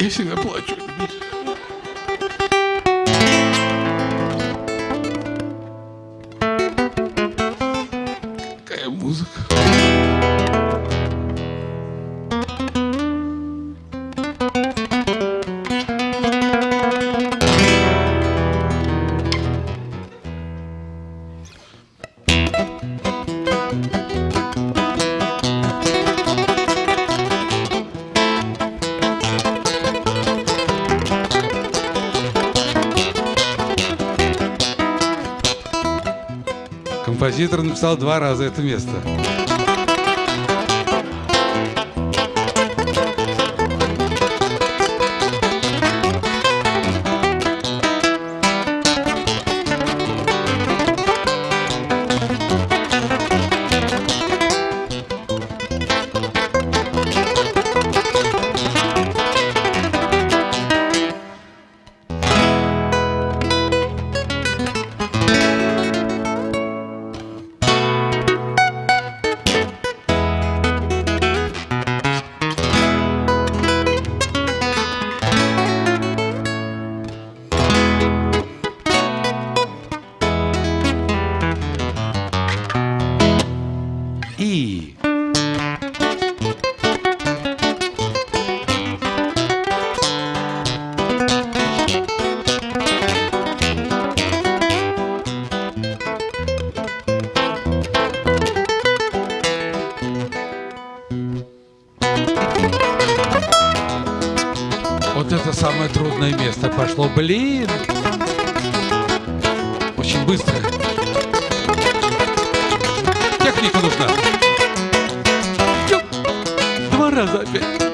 Я всегда плачу. Какая музыка. Композитор написал два раза это место. Вот это самое трудное место пошло. Блин! Очень быстро. Техника нужна. Два раза опять.